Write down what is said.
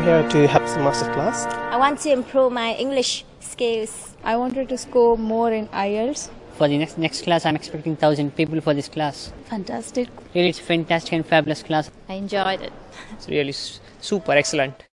here to have some master class. I want to improve my English skills. I wanted to score more in IELTS. For the next next class, I'm expecting thousand people for this class. Fantastic. Really, it's a fantastic and fabulous class. I enjoyed it. It's really super excellent.